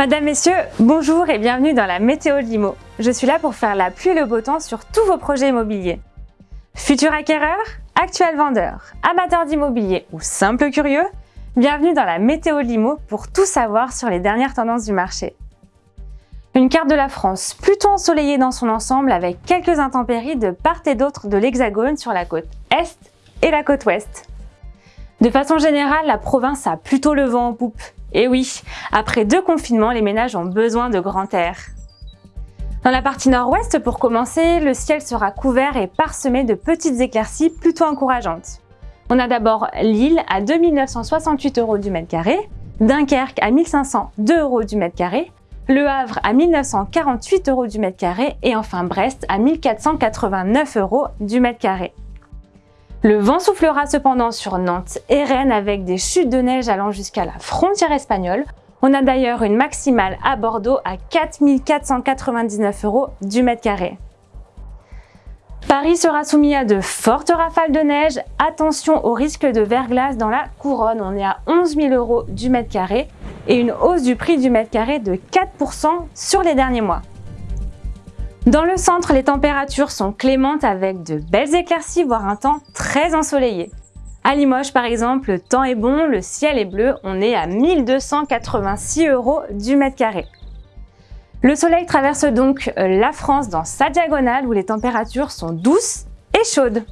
Madame, Messieurs, bonjour et bienvenue dans la météo de Limo. Je suis là pour faire la pluie et le beau temps sur tous vos projets immobiliers. Futur acquéreur, actuel vendeur, amateur d'immobilier ou simple curieux, bienvenue dans la météo de Limo pour tout savoir sur les dernières tendances du marché. Une carte de la France plutôt ensoleillée dans son ensemble avec quelques intempéries de part et d'autre de l'Hexagone sur la côte Est et la côte Ouest. De façon générale, la province a plutôt le vent en poupe et oui, après deux confinements, les ménages ont besoin de grand air. Dans la partie nord-ouest, pour commencer, le ciel sera couvert et parsemé de petites éclaircies plutôt encourageantes. On a d'abord Lille à 2968 euros du mètre carré, Dunkerque à 1502 euros du mètre carré, Le Havre à 1948 euros du mètre carré et enfin Brest à 1489 euros du mètre carré. Le vent soufflera cependant sur Nantes et Rennes avec des chutes de neige allant jusqu'à la frontière espagnole. On a d'ailleurs une maximale à Bordeaux à 4499 euros du mètre carré. Paris sera soumis à de fortes rafales de neige. Attention au risque de verglas dans la couronne. On est à 11 000 euros du mètre carré et une hausse du prix du mètre carré de 4% sur les derniers mois. Dans le centre, les températures sont clémentes avec de belles éclaircies, voire un temps très ensoleillé. À Limoges, par exemple, le temps est bon, le ciel est bleu, on est à 1286 euros du mètre carré. Le soleil traverse donc euh, la France dans sa diagonale où les températures sont douces et chaudes.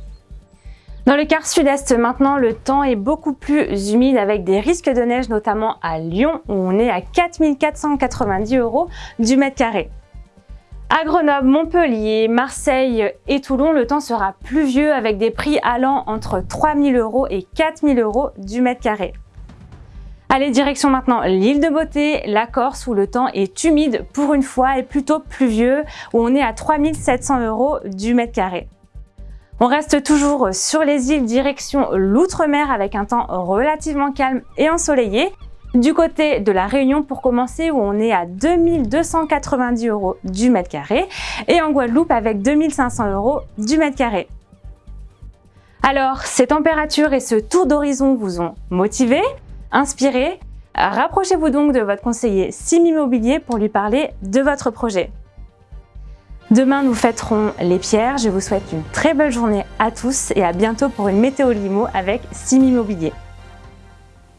Dans le quart sud-est maintenant, le temps est beaucoup plus humide avec des risques de neige notamment à Lyon où on est à 4490 euros du mètre carré. À Grenoble, Montpellier, Marseille et Toulon, le temps sera pluvieux avec des prix allant entre 3000 euros et 4000 euros du mètre carré. Allez, direction maintenant l'île de Beauté, la Corse où le temps est humide pour une fois et plutôt pluvieux où on est à 3700 euros du mètre carré. On reste toujours sur les îles direction l'outre-mer avec un temps relativement calme et ensoleillé du côté de la Réunion pour commencer où on est à 2290 euros du mètre carré et en Guadeloupe avec 2500 euros du mètre carré. Alors, ces températures et ce tour d'horizon vous ont motivé, inspiré Rapprochez-vous donc de votre conseiller Sim Immobilier pour lui parler de votre projet. Demain, nous fêterons les pierres. Je vous souhaite une très belle journée à tous et à bientôt pour une météo limo avec Sim Immobilier.